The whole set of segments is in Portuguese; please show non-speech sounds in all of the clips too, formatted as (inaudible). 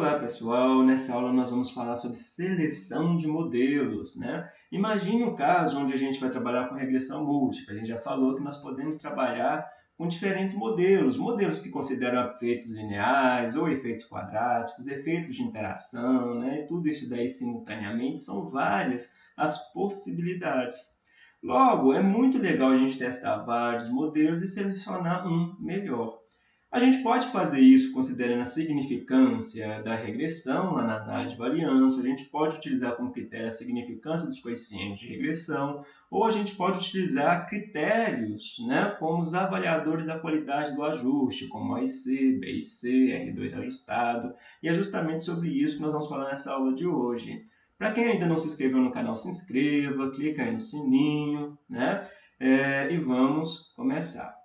Olá pessoal, nessa aula nós vamos falar sobre seleção de modelos. Né? Imagine um caso onde a gente vai trabalhar com regressão múltipla. A gente já falou que nós podemos trabalhar com diferentes modelos. Modelos que consideram efeitos lineares ou efeitos quadráticos, efeitos de interação, né? tudo isso daí simultaneamente são várias as possibilidades. Logo, é muito legal a gente testar vários modelos e selecionar um melhor. A gente pode fazer isso considerando a significância da regressão lá na análise de variância, a gente pode utilizar como critério a significância dos coeficientes de regressão, ou a gente pode utilizar critérios, né, como os avaliadores da qualidade do ajuste, como OIC, BIC, R2 ajustado, e é justamente sobre isso que nós vamos falar nessa aula de hoje. Para quem ainda não se inscreveu no canal, se inscreva, clica aí no sininho, né, é, e vamos começar.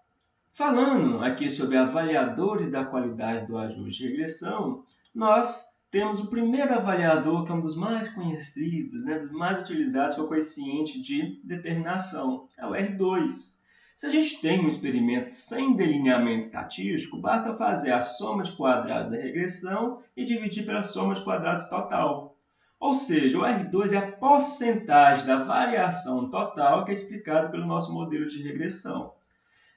Falando aqui sobre avaliadores da qualidade do ajuste de regressão, nós temos o primeiro avaliador, que é um dos mais conhecidos, né, dos mais utilizados, que é o coeficiente de determinação, é o R2. Se a gente tem um experimento sem delineamento estatístico, basta fazer a soma de quadrados da regressão e dividir pela soma de quadrados total. Ou seja, o R2 é a porcentagem da variação total que é explicado pelo nosso modelo de regressão.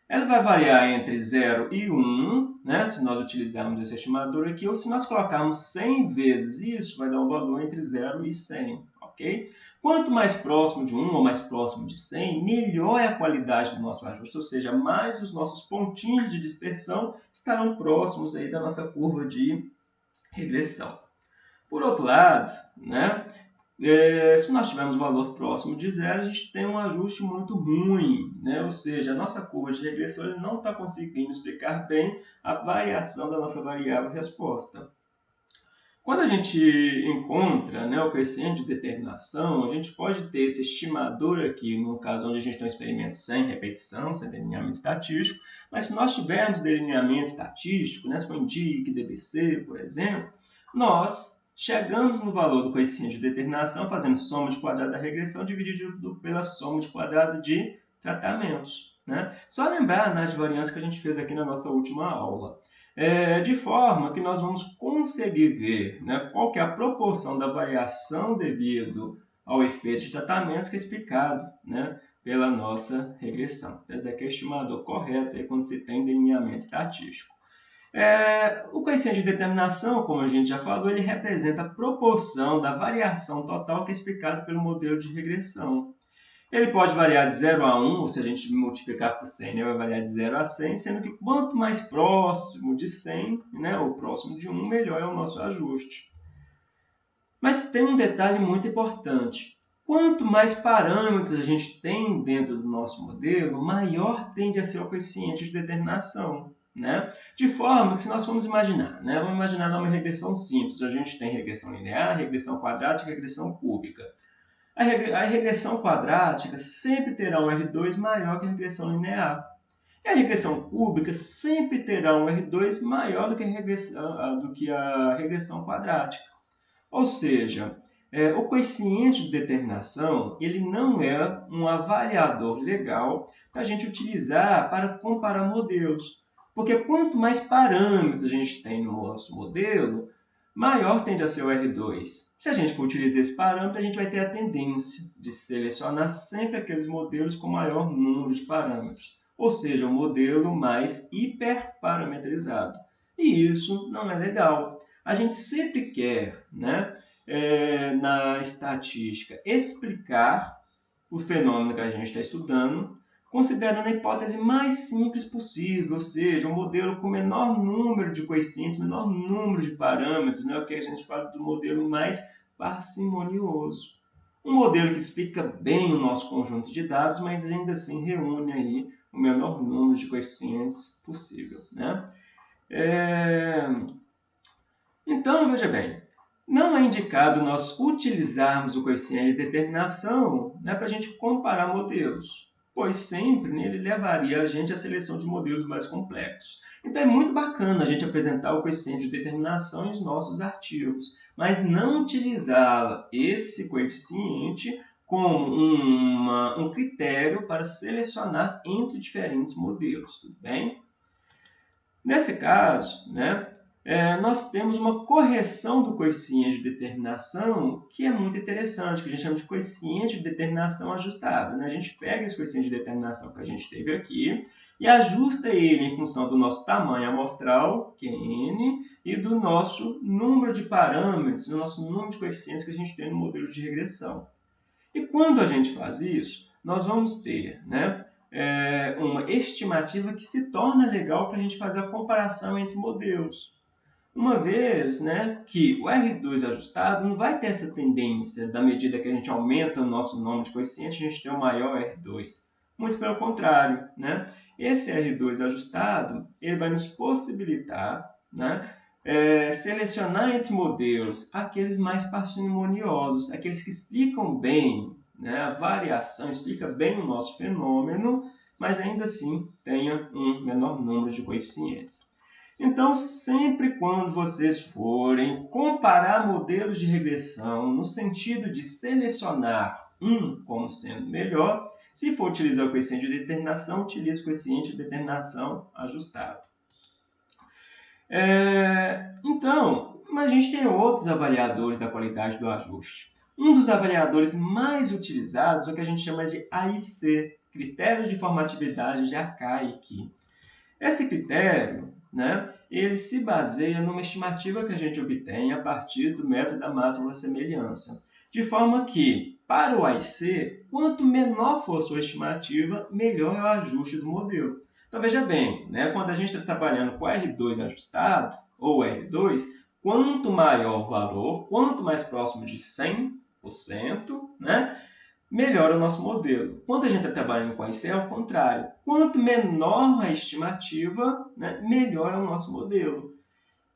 Ela vai variar entre 0 e 1, né, se nós utilizarmos esse estimador aqui, ou se nós colocarmos 100 vezes isso, vai dar um valor entre 0 e 100, ok? Quanto mais próximo de 1 ou mais próximo de 100, melhor é a qualidade do nosso ajuste, ou seja, mais os nossos pontinhos de dispersão estarão próximos aí da nossa curva de regressão. Por outro lado, né, é, se nós tivermos um valor próximo de zero, a gente tem um ajuste muito ruim, né? ou seja, a nossa curva de regressão não está conseguindo explicar bem a variação da nossa variável resposta. Quando a gente encontra né, o coeficiente de determinação, a gente pode ter esse estimador aqui, no caso onde a gente tem um experimento sem repetição, sem delineamento estatístico, mas se nós tivermos delineamento estatístico, né, se for INDIC, DBC, por exemplo, nós Chegamos no valor do coeficiente de determinação fazendo soma de quadrado da regressão dividido pela soma de quadrado de tratamentos. Né? Só lembrar nas variâncias que a gente fez aqui na nossa última aula. É, de forma que nós vamos conseguir ver né, qual que é a proporção da variação devido ao efeito de tratamentos que é explicado né, pela nossa regressão. Esse daqui é o estimador correto aí, quando se tem delineamento estatístico. É, o coeficiente de determinação, como a gente já falou, ele representa a proporção da variação total que é explicada pelo modelo de regressão. Ele pode variar de 0 a 1, ou se a gente multiplicar por 100, ele vai variar de 0 a 100, sendo que quanto mais próximo de 100, né, ou próximo de 1, melhor é o nosso ajuste. Mas tem um detalhe muito importante. Quanto mais parâmetros a gente tem dentro do nosso modelo, maior tende a ser o coeficiente de determinação. Né? De forma que, se nós formos imaginar, né? vamos imaginar uma regressão simples, a gente tem regressão linear, regressão quadrática e regressão cúbica. A, regressão quadrática sempre terá um R2 maior que a regressão linear. E a regressão cúbica sempre terá um R2 maior do que a regressão, do que a regressão quadrática. Ou seja, é, o coeficiente de determinação ele não é um avaliador legal para a gente utilizar para comparar modelos. Porque quanto mais parâmetros a gente tem no nosso modelo, maior tende a ser o R2. Se a gente for utilizar esse parâmetro, a gente vai ter a tendência de selecionar sempre aqueles modelos com maior número de parâmetros, ou seja, um modelo mais hiperparametrizado. E isso não é legal. A gente sempre quer, né, é, na estatística, explicar o fenômeno que a gente está estudando considerando a hipótese mais simples possível, ou seja, um modelo com menor número de coeficientes, menor número de parâmetros, né? o que a gente fala do modelo mais parcimonioso. Um modelo que explica bem o nosso conjunto de dados, mas ainda assim reúne aí o menor número de coeficientes possível. Né? É... Então, veja bem, não é indicado nós utilizarmos o coeficiente de determinação né, para a gente comparar modelos pois sempre né, ele levaria a gente à seleção de modelos mais complexos. Então é muito bacana a gente apresentar o coeficiente de determinação em nossos artigos, mas não utilizar esse coeficiente como uma, um critério para selecionar entre diferentes modelos, tudo bem? Nesse caso, né, é, nós temos uma correção do coeficiente de determinação que é muito interessante, que a gente chama de coeficiente de determinação ajustado. Né? A gente pega esse coeficiente de determinação que a gente teve aqui e ajusta ele em função do nosso tamanho amostral, que é n, e do nosso número de parâmetros, do nosso número de coeficientes que a gente tem no modelo de regressão. E quando a gente faz isso, nós vamos ter né, é, uma estimativa que se torna legal para a gente fazer a comparação entre modelos. Uma vez né, que o R2 ajustado não vai ter essa tendência, da medida que a gente aumenta o nosso número de coeficientes, a gente tem um maior R2. Muito pelo contrário. Né? Esse R2 ajustado ele vai nos possibilitar né, é, selecionar entre modelos aqueles mais parcimoniosos, aqueles que explicam bem né, a variação, explica bem o nosso fenômeno, mas ainda assim tenha um menor número de coeficientes. Então, sempre quando vocês forem comparar modelos de regressão no sentido de selecionar um como sendo melhor, se for utilizar o coeficiente de determinação, utilize o coeficiente de determinação ajustado. É, então, a gente tem outros avaliadores da qualidade do ajuste. Um dos avaliadores mais utilizados é o que a gente chama de AIC, Critério de Formatividade de Acaic. Esse critério né, ele se baseia numa estimativa que a gente obtém a partir do método da máxima semelhança. De forma que, para o AIC, quanto menor for sua estimativa, melhor é o ajuste do modelo. Então veja bem, né, quando a gente está trabalhando com R2 ajustado, ou R2, quanto maior o valor, quanto mais próximo de 100%, né, melhor o nosso modelo. Quando a gente está trabalhando com IC, é o contrário. Quanto menor a estimativa, né, melhor é o nosso modelo.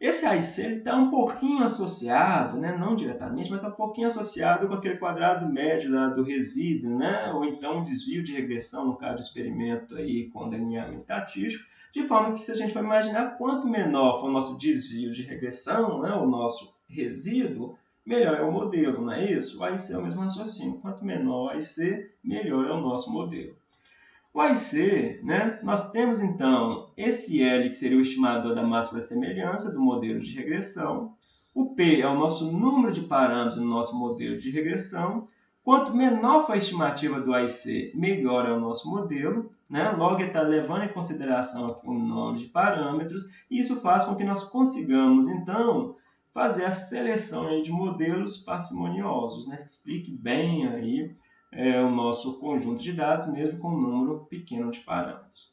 Esse AIC está um pouquinho associado, né, não diretamente, mas está um pouquinho associado com aquele quadrado médio lá do resíduo, né, ou então desvio de regressão, no caso de experimento aí com delineamento estatístico, de forma que se a gente for imaginar quanto menor for o nosso desvio de regressão, né, o nosso resíduo, melhor é o modelo, não é isso? O AIC é o mesmo raciocínio. Quanto menor o AIC, melhor é o nosso modelo. O AIC, né, nós temos então esse L, que seria o estimador da máxima da semelhança do modelo de regressão. O P é o nosso número de parâmetros no nosso modelo de regressão. Quanto menor for a estimativa do AIC, melhor é o nosso modelo. Né? Logo, ele está levando em consideração o número de parâmetros. E isso faz com que nós consigamos, então, fazer a seleção aí de modelos parcimoniosos, né? explique bem aí é, o nosso conjunto de dados, mesmo com um número pequeno de parâmetros.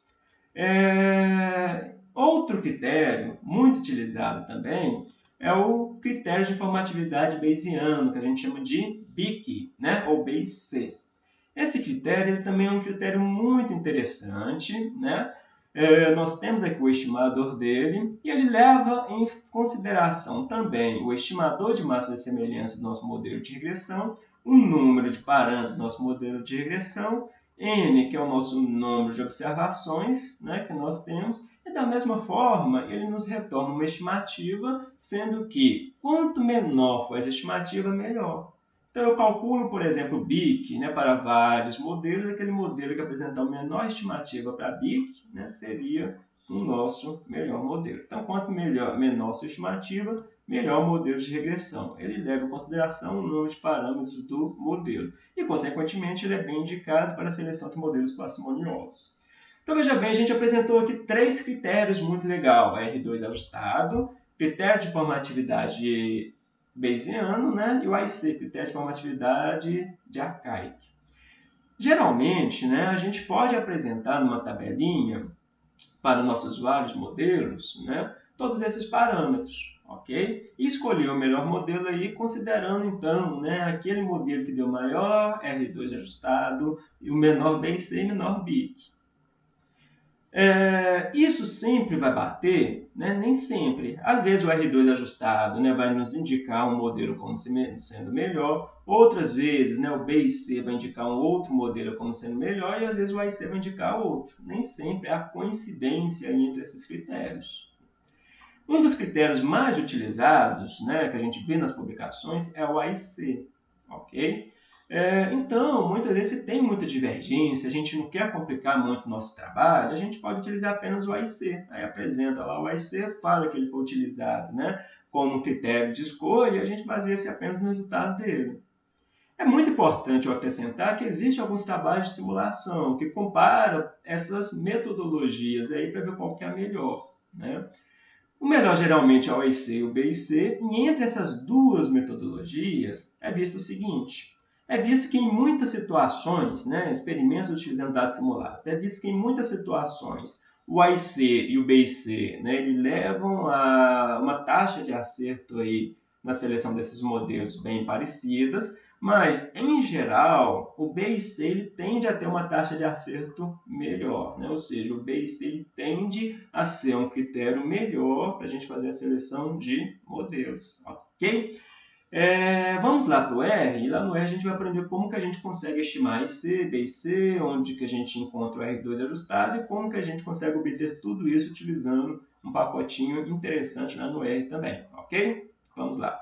É, outro critério muito utilizado também é o critério de formatividade bayesiano, que a gente chama de BIC, né? ou BIC. Esse critério também é um critério muito interessante, né? É, nós temos aqui o estimador dele e ele leva em consideração também o estimador de máxima de semelhança do nosso modelo de regressão, o número de parâmetros do nosso modelo de regressão, n, que é o nosso número de observações né, que nós temos, e da mesma forma ele nos retorna uma estimativa, sendo que quanto menor for essa estimativa, melhor. Então, eu calculo, por exemplo, o BIC né, para vários modelos. Aquele modelo que apresentar a menor estimativa para BIC né, seria o nosso melhor modelo. Então, quanto melhor, menor sua estimativa, melhor o modelo de regressão. Ele leva em consideração o número de parâmetros do modelo. E, consequentemente, ele é bem indicado para a seleção de modelos parcimoniosos. Então, veja bem, a gente apresentou aqui três critérios muito legais. R2 ajustado, critério de formatividade Bayesiano né, e o IC, critério de formatividade de arcaic. Geralmente, né, a gente pode apresentar numa tabelinha para nossos vários modelos né, todos esses parâmetros, ok? E escolher o melhor modelo aí, considerando então né, aquele modelo que deu maior R2 ajustado e o menor BIC e menor BIC. É, isso sempre vai bater? Né? Nem sempre. Às vezes o R2 ajustado né, vai nos indicar um modelo como sendo melhor, outras vezes né, o B e C vai indicar um outro modelo como sendo melhor e às vezes o A e C vai indicar outro. Nem sempre há coincidência entre esses critérios. Um dos critérios mais utilizados, né, que a gente vê nas publicações, é o A e C. ok? É, então, muitas vezes, tem muita divergência, a gente não quer complicar muito o nosso trabalho, a gente pode utilizar apenas o AIC. Aí apresenta lá o AIC, fala que ele foi utilizado né, como critério de escolha e a gente baseia-se apenas no resultado dele. É muito importante eu acrescentar que existem alguns trabalhos de simulação que comparam essas metodologias aí para ver qual que é a melhor. Né? O melhor geralmente é o AIC e o BIC, e entre essas duas metodologias é visto o seguinte, é visto que em muitas situações, né, experimentos utilizando dados simulados, é visto que em muitas situações o AIC e o BIC né, ele levam a uma taxa de acerto aí na seleção desses modelos bem parecidas, mas, em geral, o BIC ele tende a ter uma taxa de acerto melhor, né? ou seja, o BIC ele tende a ser um critério melhor para a gente fazer a seleção de modelos, ok? É, vamos lá para o R, e lá no R a gente vai aprender como que a gente consegue estimar IC, BIC, onde que a gente encontra o R2 ajustado e como que a gente consegue obter tudo isso utilizando um pacotinho interessante lá no R também, ok? Vamos lá.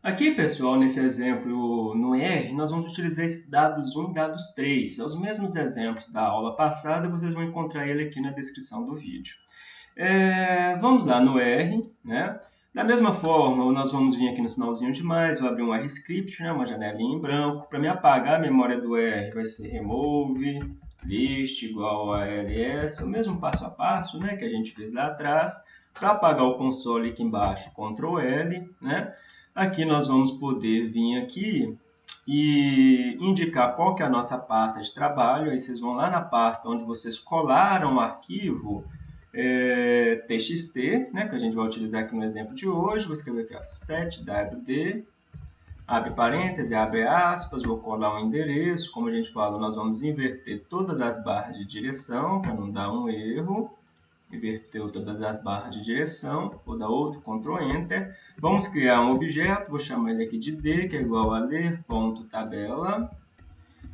Aqui, pessoal, nesse exemplo no R, nós vamos utilizar dados 1 e dados 3. São os mesmos exemplos da aula passada, vocês vão encontrar ele aqui na descrição do vídeo. É, vamos lá no R, né? Da mesma forma, nós vamos vir aqui no sinalzinho de mais, vou abrir um R-script, né, uma janelinha em branco. Para me apagar a memória do R, vai ser remove list igual a ls, o mesmo passo a passo né, que a gente fez lá atrás. Para apagar o console aqui embaixo, Ctrl L. Né? Aqui nós vamos poder vir aqui e indicar qual que é a nossa pasta de trabalho. Aí vocês vão lá na pasta onde vocês colaram o arquivo é, txt, né, que a gente vai utilizar aqui no exemplo de hoje. Vou escrever aqui ó, 7wd, abre parênteses, abre aspas, vou colar um endereço. Como a gente falou, nós vamos inverter todas as barras de direção para não dar um erro. Inverteu todas as barras de direção, vou dar outro, Ctrl Enter. Vamos criar um objeto, vou chamar ele aqui de D, que é igual a ler.tabela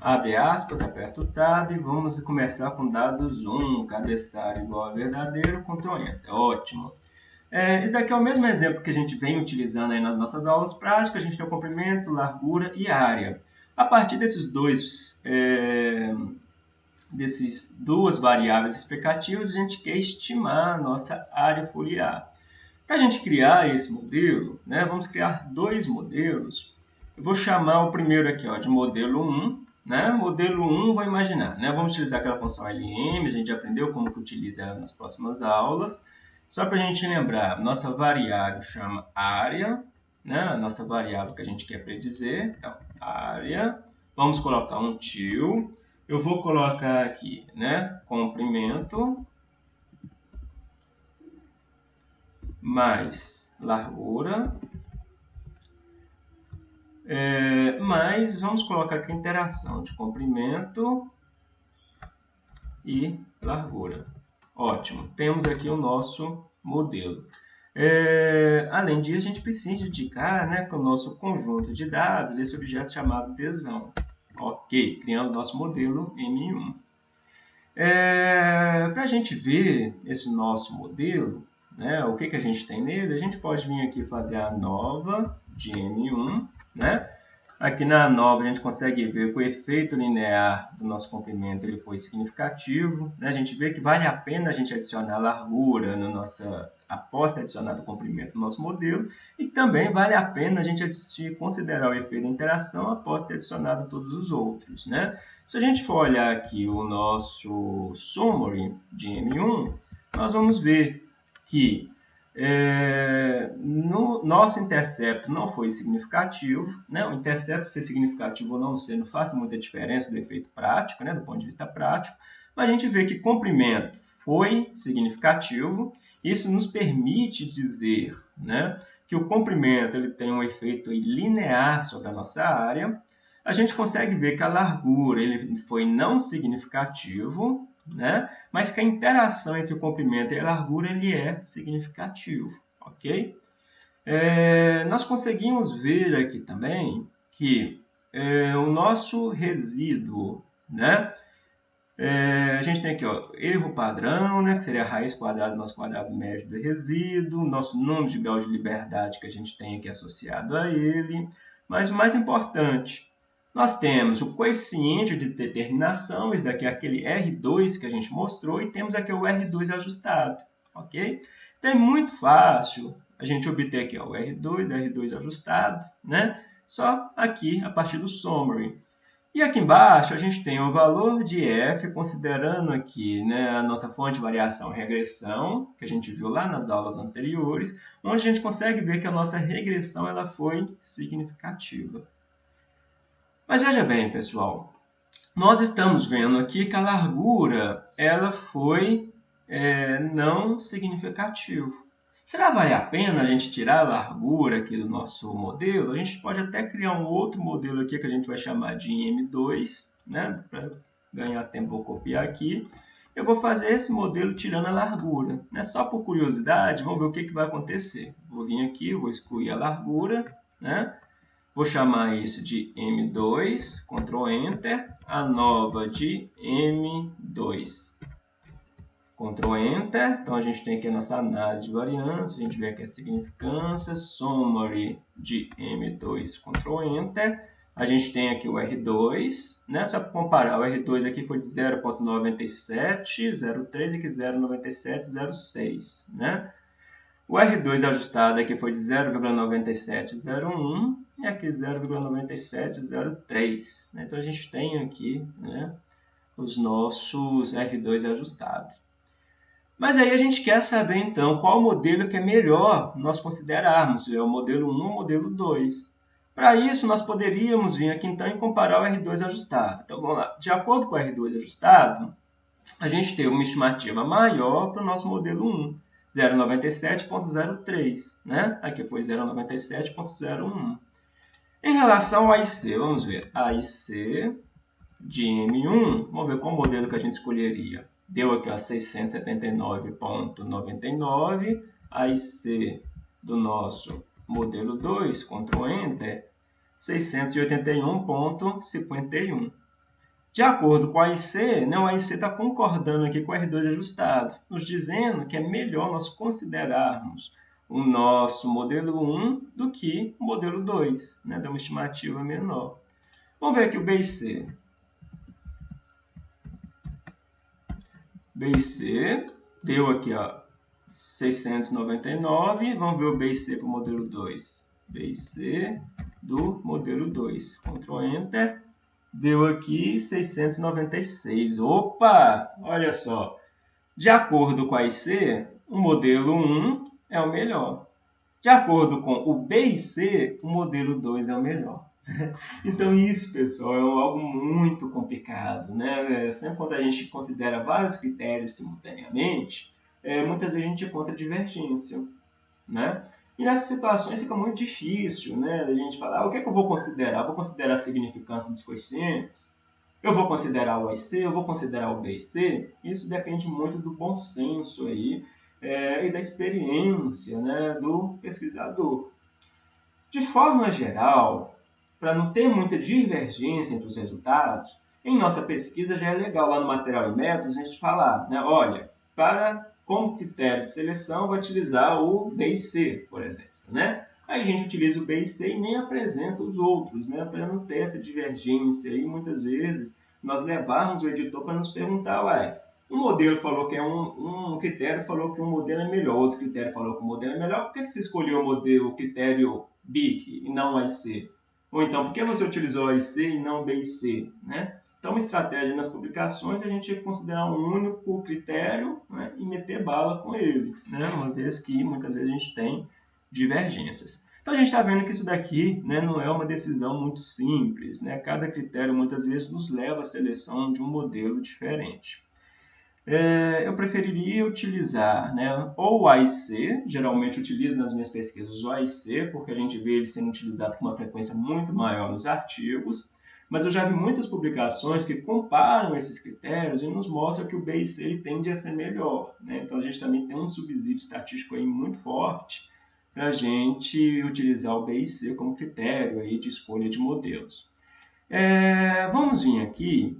abre aspas, aperta o Tab e vamos começar com dados 1, cabeçalho igual a verdadeiro, Ctrl Enter, ótimo. É, esse daqui é o mesmo exemplo que a gente vem utilizando aí nas nossas aulas práticas, a gente tem o comprimento, largura e área. A partir desses dois, é, desses duas variáveis explicativas, a gente quer estimar a nossa área foliar. Para a gente criar esse modelo, né, vamos criar dois modelos. Eu vou chamar o primeiro aqui ó, de modelo 1, né? Modelo 1, vou imaginar. Né? Vamos utilizar aquela função LM, a gente aprendeu como que utiliza ela nas próximas aulas. Só para a gente lembrar, nossa variável chama área, né? a nossa variável que a gente quer predizer. Então, área. Vamos colocar um tio. Eu vou colocar aqui né? comprimento mais largura é, mas vamos colocar aqui interação de comprimento e largura. Ótimo, temos aqui o nosso modelo. É, além disso, a gente precisa indicar né, com o nosso conjunto de dados esse objeto chamado tesão. Ok, criamos nosso modelo M1. É, Para a gente ver esse nosso modelo, né, o que, que a gente tem nele, a gente pode vir aqui fazer a nova de M1 né? Aqui na nova a gente consegue ver que o efeito linear do nosso comprimento ele foi significativo. Né? A gente vê que vale a pena a gente adicionar largura na nossa após ter adicionado o comprimento no nosso modelo e também vale a pena a gente considerar o efeito de interação após ter adicionado todos os outros. Né? Se a gente for olhar aqui o nosso summary de M1, nós vamos ver que é, no nosso intercepto não foi significativo, né? o intercepto ser significativo ou não ser não faz muita diferença do efeito prático, né? do ponto de vista prático, mas a gente vê que comprimento foi significativo, isso nos permite dizer né, que o comprimento ele tem um efeito linear sobre a nossa área, a gente consegue ver que a largura ele foi não significativo, né? mas que a interação entre o comprimento e a largura ele é significativo. ok? É, nós conseguimos ver aqui também que é, o nosso resíduo, né? É, a gente tem aqui ó, erro padrão, né, que seria a raiz quadrada do nosso quadrado médio do resíduo, nosso número de graus de liberdade que a gente tem aqui associado a ele, mas o mais importante, nós temos o coeficiente de determinação, esse daqui é aquele R2 que a gente mostrou, e temos aqui o R2 ajustado, ok? Então é muito fácil a gente obter aqui ó, o R2, R2 ajustado, né? Só aqui a partir do summary. E aqui embaixo a gente tem o valor de f, considerando aqui né, a nossa fonte de variação regressão, que a gente viu lá nas aulas anteriores, onde a gente consegue ver que a nossa regressão ela foi significativa. Mas veja bem, pessoal, nós estamos vendo aqui que a largura ela foi é, não significativa. Será que vale a pena a gente tirar a largura aqui do nosso modelo? A gente pode até criar um outro modelo aqui que a gente vai chamar de M2, né? Para ganhar tempo, vou copiar aqui. Eu vou fazer esse modelo tirando a largura. Né? Só por curiosidade, vamos ver o que, que vai acontecer. Vou vir aqui, vou excluir a largura, né? Vou chamar isso de M2, Ctrl Enter, a nova de M2. Ctrl Enter, então a gente tem aqui a nossa análise de variância, a gente vê aqui a significância, summary de M2, Ctrl Enter. A gente tem aqui o R2, né? só para comparar, o R2 aqui foi de 0.9703 e aqui 0.9706. Né? O R2 ajustado aqui foi de 0,9701 e aqui 0,9703. Né? Então a gente tem aqui né, os nossos R2 ajustados. Mas aí a gente quer saber então qual modelo que é melhor nós considerarmos, é o modelo 1 ou o modelo 2. Para isso, nós poderíamos vir aqui então e comparar o R2 ajustado. Então vamos lá, de acordo com o R2 ajustado, a gente tem uma estimativa maior para o nosso modelo 1, 0,97.03, né? Aqui foi 0,97.01. Em relação ao AIC, vamos ver, AIC de M1, vamos ver qual modelo que a gente escolheria deu aqui 679.99, aí C do nosso modelo 2, Ctrl Enter, 681.51. De acordo com a IC, né, o IC está concordando aqui com o R2 ajustado, nos dizendo que é melhor nós considerarmos o nosso modelo 1 do que o modelo 2, né, dá uma estimativa menor. Vamos ver aqui o B e C. B e C, deu aqui ó, 699, vamos ver o B e C para o modelo 2. B e C do modelo 2, Ctrl Enter, deu aqui 696. Opa, olha só, de acordo com a IC, o modelo 1 é o melhor. De acordo com o B e C, o modelo 2 é o melhor. (laughs) Então isso, pessoal, é algo muito complicado, né? Sempre quando a gente considera vários critérios simultaneamente, é, muitas vezes a gente encontra divergência, né? E nessas situações fica muito difícil, né? A gente falar, ah, o que é que eu vou considerar? Vou considerar a significância dos coeficientes? Eu vou considerar o IC? Eu vou considerar o BC? Isso depende muito do bom senso aí é, e da experiência né, do pesquisador. De forma geral, para não ter muita divergência entre os resultados, em nossa pesquisa já é legal lá no material e métodos a gente falar, né, olha, para como critério de seleção vou utilizar o B e C, por exemplo, né? Aí a gente utiliza o B e C e nem apresenta os outros, né? Para não ter essa divergência aí, muitas vezes nós levarmos o editor para nos perguntar, ué, um modelo falou que é um, um critério falou que um modelo é melhor, outro critério falou que o um modelo é melhor, por que, você escolheu o modelo, o critério BIC e não o IC? Ou então, por que você utilizou A e e não B e C? Né? Então, uma estratégia nas publicações é a gente considerar um único critério né, e meter bala com ele, né? uma vez que muitas vezes a gente tem divergências. Então, a gente está vendo que isso daqui né, não é uma decisão muito simples. Né? Cada critério muitas vezes nos leva à seleção de um modelo diferente é, eu preferiria utilizar né, ou o AIC, geralmente utilizo nas minhas pesquisas o AIC, porque a gente vê ele sendo utilizado com uma frequência muito maior nos artigos, mas eu já vi muitas publicações que comparam esses critérios e nos mostram que o BIC tende a ser melhor. Né? Então a gente também tem um subsídio estatístico aí muito forte para a gente utilizar o BIC como critério aí de escolha de modelos. É, vamos vir aqui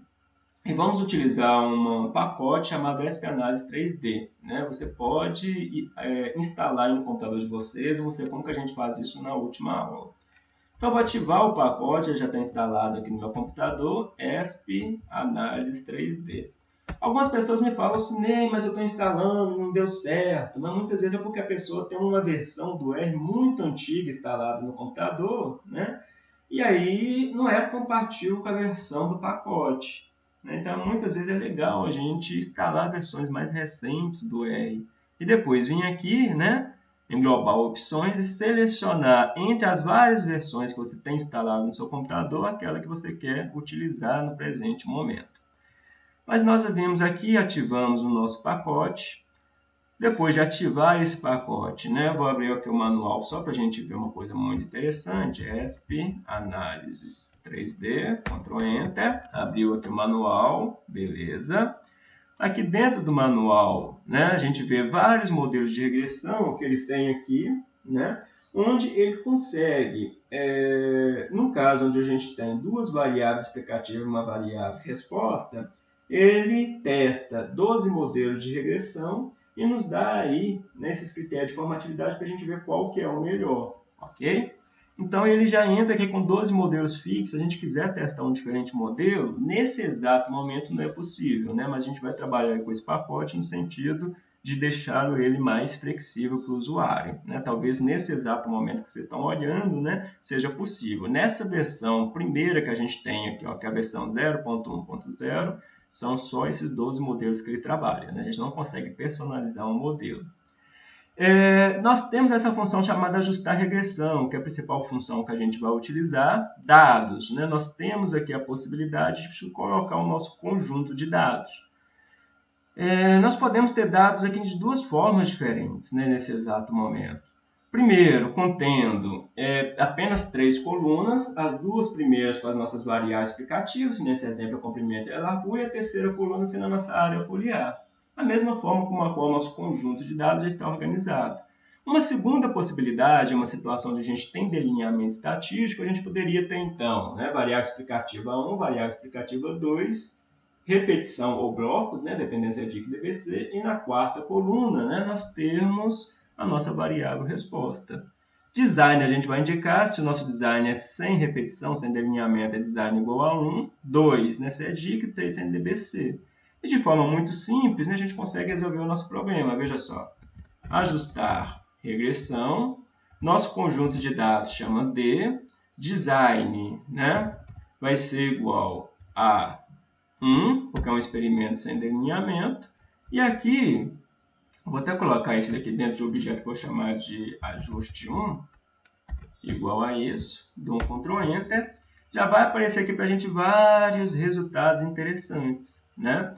e vamos utilizar um pacote chamado SP Análise 3D. Né? Você pode é, instalar no computador de vocês, vou mostrar como que a gente faz isso na última aula. Então, vou ativar o pacote, já está instalado aqui no meu computador, ESP Análises 3D. Algumas pessoas me falam assim, mas eu estou instalando, não deu certo. Mas muitas vezes é porque a pessoa tem uma versão do R muito antiga instalada no computador, né? E aí não é compatível com a versão do pacote. Né? Então, muitas vezes é legal a gente instalar versões mais recentes do R. E depois vir aqui, né? Em Global Opções e selecionar entre as várias versões que você tem instalado no seu computador aquela que você quer utilizar no presente momento. Mas nós vimos aqui, ativamos o nosso pacote. Depois de ativar esse pacote, né, vou abrir aqui o manual só para a gente ver uma coisa muito interessante. ESP, Análises 3D, Ctrl Enter, abriu aqui o manual, beleza. Aqui dentro do manual, né, a gente vê vários modelos de regressão que ele tem aqui, né, onde ele consegue, é, no caso onde a gente tem duas variáveis explicativas e uma variável resposta, ele testa 12 modelos de regressão e nos dá aí nesses né, critérios de formatividade para a gente ver qual que é o melhor, ok? Então ele já entra aqui com 12 modelos fixos, se a gente quiser testar um diferente modelo, nesse exato momento não é possível, né? mas a gente vai trabalhar com esse pacote no sentido de deixá-lo ele mais flexível para o usuário. Né? Talvez nesse exato momento que vocês estão olhando, né, seja possível. Nessa versão primeira que a gente tem aqui, ó, que é a versão 0.1.0, são só esses 12 modelos que ele trabalha. Né? A gente não consegue personalizar um modelo. É, nós temos essa função chamada ajustar regressão, que é a principal função que a gente vai utilizar, dados. Né? Nós temos aqui a possibilidade de colocar o nosso conjunto de dados. É, nós podemos ter dados aqui de duas formas diferentes né, nesse exato momento. Primeiro, contendo é, apenas três colunas, as duas primeiras com as nossas variáveis explicativas, nesse exemplo, a comprimento e a largura, e a terceira coluna sendo a nossa área foliar. A mesma forma como a qual o nosso conjunto de dados já está organizado. Uma segunda possibilidade, uma situação onde a gente tem delineamento estatístico, a gente poderia ter então né, variável explicativa 1, variável explicativa 2, repetição ou blocos, né, dependência de que DBC, e na quarta coluna né, nós temos a nossa variável resposta. Design a gente vai indicar se o nosso design é sem repetição, sem delineamento, é design igual a 1, 2, né, se é DIC, 3 sem DBC. E de forma muito simples, né, a gente consegue resolver o nosso problema. Veja só, ajustar regressão, nosso conjunto de dados chama D, design né, vai ser igual a 1, porque é um experimento sem delineamento, e aqui Vou até colocar isso aqui dentro de um objeto que vou chamar de ajuste 1, igual a isso, dou um Ctrl Enter, já vai aparecer aqui para a gente vários resultados interessantes. Né?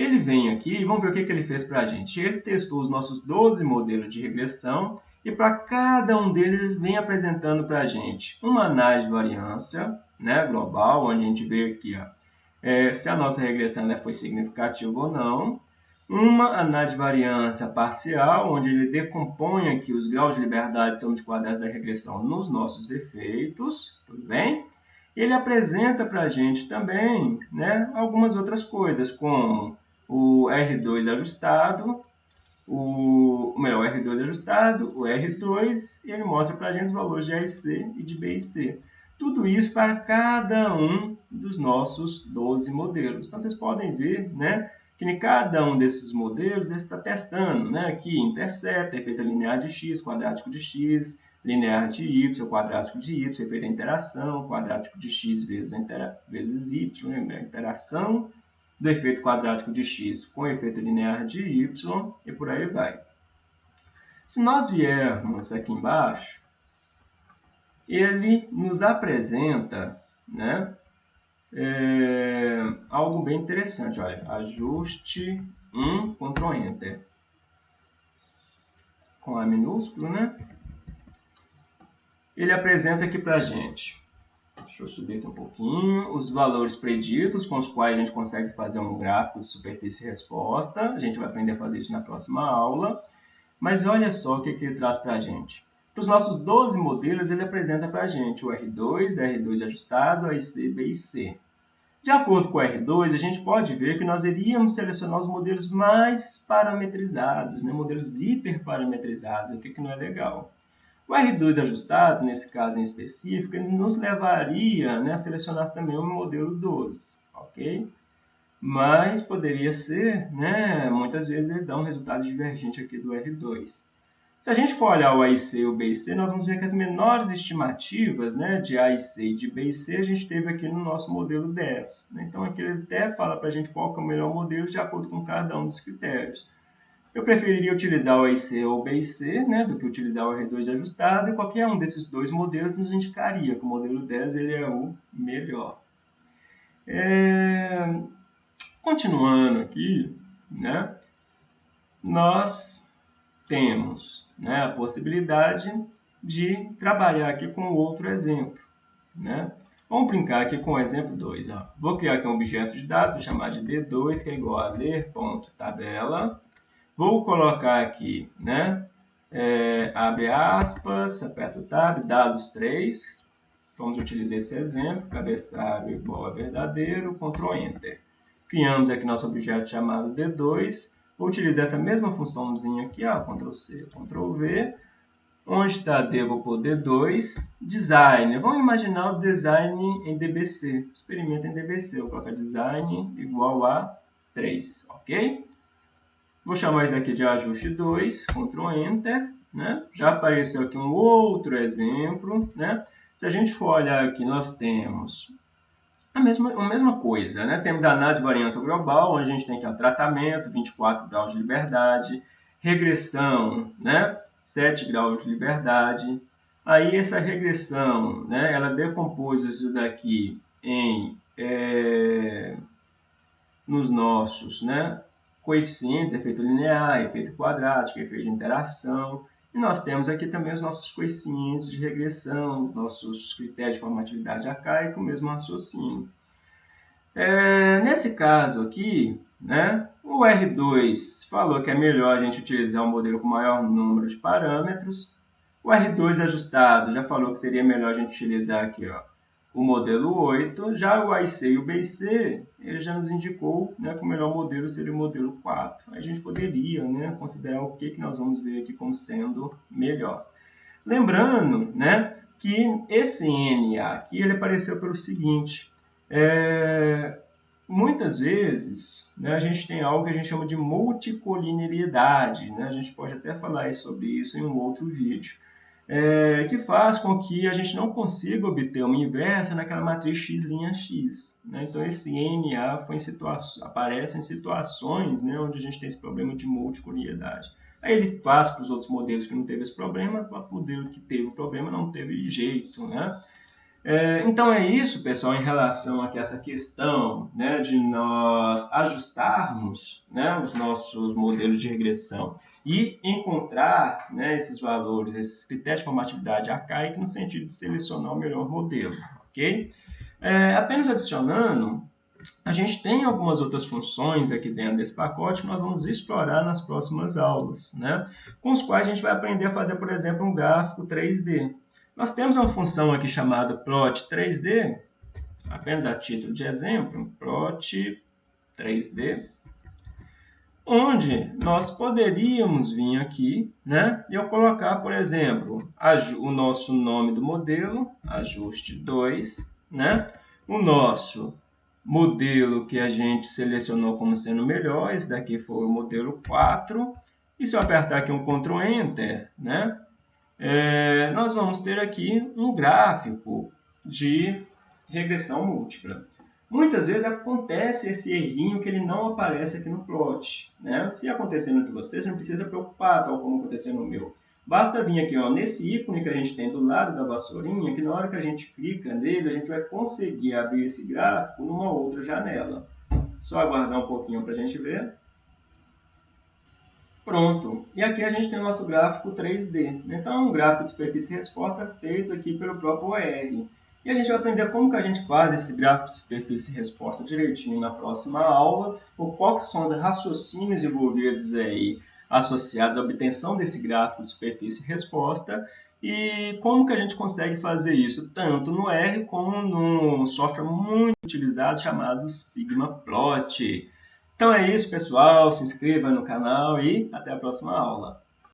Ele vem aqui e vamos ver o que, que ele fez para a gente. Ele testou os nossos 12 modelos de regressão e para cada um deles vem apresentando para a gente uma análise de variância né, global, onde a gente vê aqui ó, é, se a nossa regressão né, foi significativa ou não, uma análise de variância parcial, onde ele decompõe aqui os graus de liberdade de soma de quadrados da regressão nos nossos efeitos, tudo bem? Ele apresenta para a gente também né, algumas outras coisas, como o R2 ajustado, o, melhor, o R2 ajustado, o R2, e ele mostra para a gente os valores de A e de B e C. Tudo isso para cada um dos nossos 12 modelos. Então, vocês podem ver, né, que em cada um desses modelos está testando, né? Aqui intercepta, efeito linear de x, quadrático de x, linear de y, quadrático de y, efeito da interação, quadrático de x vezes, vezes y, né? interação do efeito quadrático de x com efeito linear de y e por aí vai. Se nós viermos aqui embaixo, ele nos apresenta né, é, algo bem interessante. Olha, ajuste 1, Ctrl Enter. Com A minúsculo, né? Ele apresenta aqui para a gente. Deixa eu subir aqui um pouquinho. Os valores preditos com os quais a gente consegue fazer um gráfico de superfície resposta. A gente vai aprender a fazer isso na próxima aula. Mas olha só o que, ele traz para a gente. Para os nossos 12 modelos, ele apresenta para a gente o R2, R2 ajustado, AIC, B e C. De acordo com o R2, a gente pode ver que nós iríamos selecionar os modelos mais parametrizados, né? modelos hiperparametrizados, o que, que não é legal. O R2 ajustado, nesse caso em específico, ele nos levaria né, a selecionar também o modelo 12, ok? Mas poderia ser, né, muitas vezes ele dá um resultado divergente aqui do R2. Se a gente for olhar o A e C e o B e C, nós vamos ver que as menores estimativas né, de A e C e de B e C a gente teve aqui no nosso modelo 10. Né? Então aqui ele até fala para a gente qual é o melhor modelo de acordo com cada um dos critérios. Eu preferiria utilizar o A e C ou o B e C né, do que utilizar o R2 ajustado, e qualquer um desses dois modelos nos indicaria que o modelo 10 ele é o melhor. É... Continuando aqui, né, nós temos né, a possibilidade de trabalhar aqui com outro exemplo. Né? Vamos brincar aqui com o exemplo 2. Vou criar aqui um objeto de dados, vou chamar de D2, que é igual a ler.tabela. Vou colocar aqui, né, é, abre aspas, aperta o tab, dados 3. Vamos utilizar esse exemplo, cabeçalho igual a verdadeiro, Ctrl Enter. Criamos aqui nosso objeto chamado D2 Vou utilizar essa mesma funçãozinha aqui, ó, Ctrl C, Ctrl V. Onde está D, vou pôr D2. Design. Vamos imaginar o design em DBC. Experimenta em DBC. Vou colocar design igual a 3, ok? Vou chamar isso daqui de ajuste 2, Ctrl Enter. Né? Já apareceu aqui um outro exemplo. Né? Se a gente for olhar aqui, nós temos a mesma, a mesma coisa, né? Temos a análise de variância global, onde a gente tem aqui o tratamento, 24 graus de liberdade, regressão, né? 7 graus de liberdade. Aí essa regressão, né? Ela decompôs isso daqui em é, nos nossos, né? Coeficientes, efeito linear, efeito quadrático, efeito de interação. E nós temos aqui também os nossos coeficientes de regressão, nossos critérios de formatividade arcaica, o mesmo raciocínio. É, nesse caso aqui, né, o R2 falou que é melhor a gente utilizar um modelo com maior número de parâmetros. O R2 ajustado já falou que seria melhor a gente utilizar aqui ó, o modelo 8. Já o AIC e o BIC, ele já nos indicou né, que o melhor modelo seria o modelo 4. A gente poderia né, considerar o que, que nós vamos ver aqui como sendo melhor. Lembrando né, que esse NA aqui ele apareceu pelo seguinte. É, muitas vezes né, a gente tem algo que a gente chama de multicolinearidade. Né? A gente pode até falar sobre isso em um outro vídeo é, que faz com que a gente não consiga obter uma inversa naquela matriz x' x. Né? Então, esse NA foi em aparece em situações né, onde a gente tem esse problema de multicolineidade. Aí ele faz para os outros modelos que não teve esse problema, para o modelo que teve o problema não teve jeito. Né? É, então é isso, pessoal, em relação a essa questão né, de nós ajustarmos né, os nossos modelos de regressão e encontrar né, esses valores, esses critérios de formatividade arcaica no sentido de selecionar o melhor modelo. ok? É, apenas adicionando, a gente tem algumas outras funções aqui dentro desse pacote que nós vamos explorar nas próximas aulas, né? com os quais a gente vai aprender a fazer, por exemplo, um gráfico 3D. Nós temos uma função aqui chamada plot 3D, apenas a título de exemplo, plot 3D, onde nós poderíamos vir aqui né, e eu colocar, por exemplo, o nosso nome do modelo, ajuste 2, né, o nosso modelo que a gente selecionou como sendo melhor, esse daqui foi o modelo 4, e se eu apertar aqui um Ctrl Enter, né, é, nós vamos ter aqui um gráfico de regressão múltipla. Muitas vezes acontece esse errinho que ele não aparece aqui no plot. Né? Se acontecer no de vocês, não precisa preocupar, tal como aconteceu no meu. Basta vir aqui ó, nesse ícone que a gente tem do lado da vassourinha, que na hora que a gente clica nele, a gente vai conseguir abrir esse gráfico numa outra janela. Só aguardar um pouquinho para a gente ver. Pronto. E aqui a gente tem o nosso gráfico 3D. Então, é um gráfico de superfície resposta feito aqui pelo próprio OR. E a gente vai aprender como que a gente faz esse gráfico de superfície resposta direitinho na próxima aula, ou quais são os raciocínios envolvidos aí associados à obtenção desse gráfico de superfície resposta e como que a gente consegue fazer isso tanto no R como num software muito utilizado chamado SigmaPlot. Então é isso, pessoal. Se inscreva no canal e até a próxima aula.